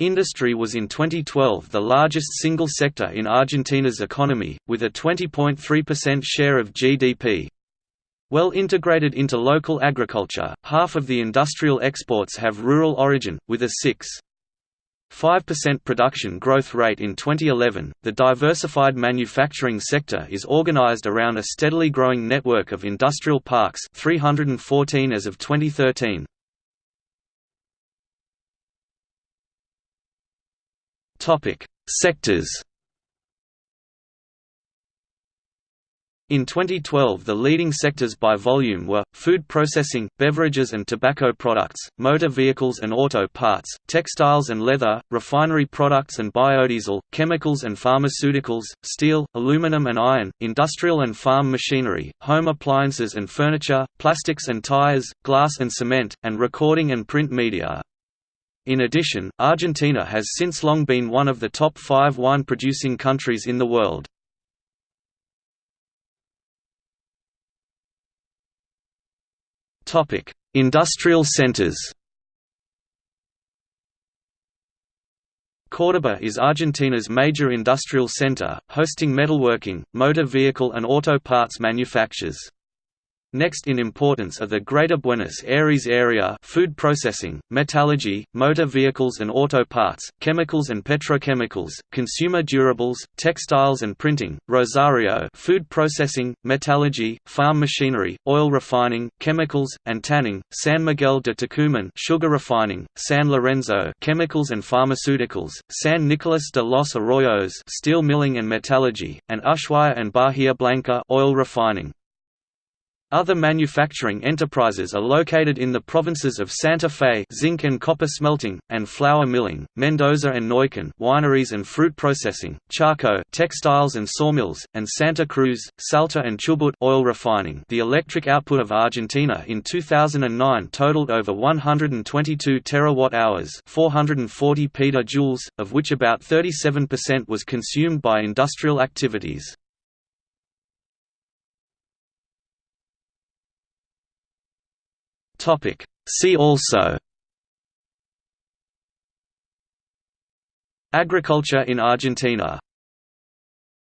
Industry was in 2012 the largest single sector in Argentina's economy, with a 20.3% share of GDP. Well integrated into local agriculture, half of the industrial exports have rural origin, with a 6.5% production growth rate in 2011. The diversified manufacturing sector is organized around a steadily growing network of industrial parks, 314 as of 2013. Topic: Sectors In 2012 the leading sectors by volume were, food processing, beverages and tobacco products, motor vehicles and auto parts, textiles and leather, refinery products and biodiesel, chemicals and pharmaceuticals, steel, aluminum and iron, industrial and farm machinery, home appliances and furniture, plastics and tires, glass and cement, and recording and print media. In addition, Argentina has since long been one of the top five wine-producing countries in the world. Industrial centers. Córdoba is Argentina's major industrial center, hosting metalworking, motor vehicle and auto parts manufactures. Next in importance are the Greater Buenos Aires area food processing, metallurgy, motor vehicles and auto parts, chemicals and petrochemicals, consumer durables, textiles and printing, Rosario food processing, metallurgy, farm machinery, oil refining, chemicals, and tanning, San Miguel de Tucumán sugar refining, San Lorenzo chemicals and pharmaceuticals, San Nicolas de los Arroyos steel milling and metallurgy, and Ushuaia and Bahia Blanca oil refining. Other manufacturing enterprises are located in the provinces of Santa Fe zinc and copper smelting, and flour milling, Mendoza and Neuquén wineries and fruit processing, Chaco textiles and sawmills, and Santa Cruz, Salta and Chubut oil refining. The electric output of Argentina in 2009 totaled over 122 terawatt-hours 440 petajoules, of which about 37% was consumed by industrial activities. Topic. See also Agriculture in Argentina